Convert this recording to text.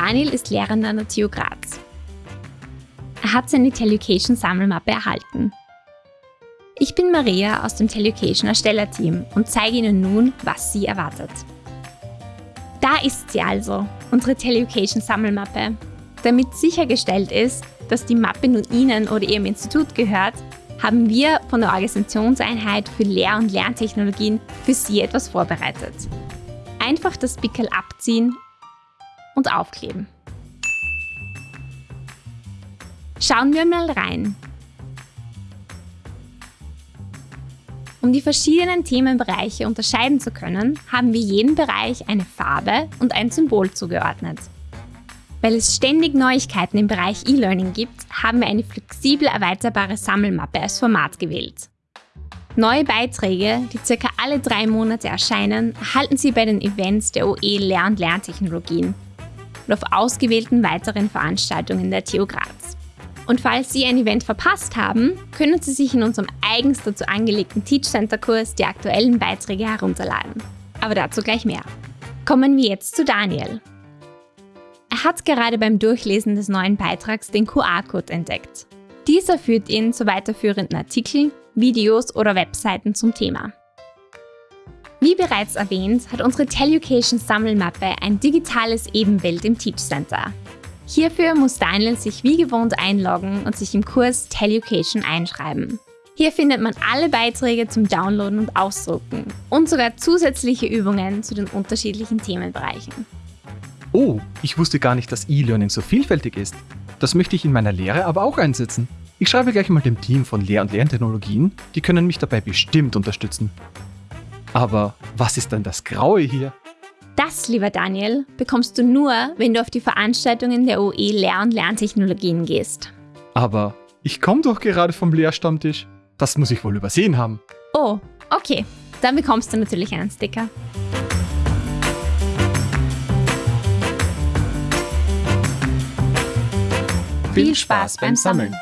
Daniel ist Lehrer an der TU Graz. Er hat seine Telucation Sammelmappe erhalten. Ich bin Maria aus dem Telucation Erstellerteam und zeige Ihnen nun, was Sie erwartet. Da ist sie also, unsere Telucation Sammelmappe. Damit sichergestellt ist, dass die Mappe nun Ihnen oder Ihrem Institut gehört, haben wir von der Organisationseinheit für Lehr- und Lerntechnologien für Sie etwas vorbereitet. Einfach das Pickel abziehen und aufkleben. Schauen wir mal rein. Um die verschiedenen Themenbereiche unterscheiden zu können, haben wir jedem Bereich eine Farbe und ein Symbol zugeordnet. Weil es ständig Neuigkeiten im Bereich E-Learning gibt, haben wir eine flexibel erweiterbare Sammelmappe als Format gewählt. Neue Beiträge, die circa alle drei Monate erscheinen, erhalten Sie bei den Events der OE Lehr- und Lerntechnologien und auf ausgewählten weiteren Veranstaltungen der TU Graz. Und falls Sie ein Event verpasst haben, können Sie sich in unserem eigens dazu angelegten Teach Center Kurs die aktuellen Beiträge herunterladen. Aber dazu gleich mehr. Kommen wir jetzt zu Daniel. Er hat gerade beim Durchlesen des neuen Beitrags den QR-Code entdeckt. Dieser führt ihn zu weiterführenden Artikeln, Videos oder Webseiten zum Thema. Wie bereits erwähnt, hat unsere Telucation Sammelmappe ein digitales Ebenbild im Teach Center. Hierfür muss Daniel sich wie gewohnt einloggen und sich im Kurs Telucation einschreiben. Hier findet man alle Beiträge zum Downloaden und Ausdrucken und sogar zusätzliche Übungen zu den unterschiedlichen Themenbereichen. Oh, ich wusste gar nicht, dass E-Learning so vielfältig ist. Das möchte ich in meiner Lehre aber auch einsetzen. Ich schreibe gleich mal dem Team von Lehr- und Lerntechnologien, die können mich dabei bestimmt unterstützen. Aber was ist denn das Graue hier? Das, lieber Daniel, bekommst du nur, wenn du auf die Veranstaltungen der OE Lehr- und Lerntechnologien gehst. Aber ich komme doch gerade vom Lehrstammtisch. Das muss ich wohl übersehen haben. Oh, okay. Dann bekommst du natürlich einen Sticker. Viel Spaß beim Sammeln.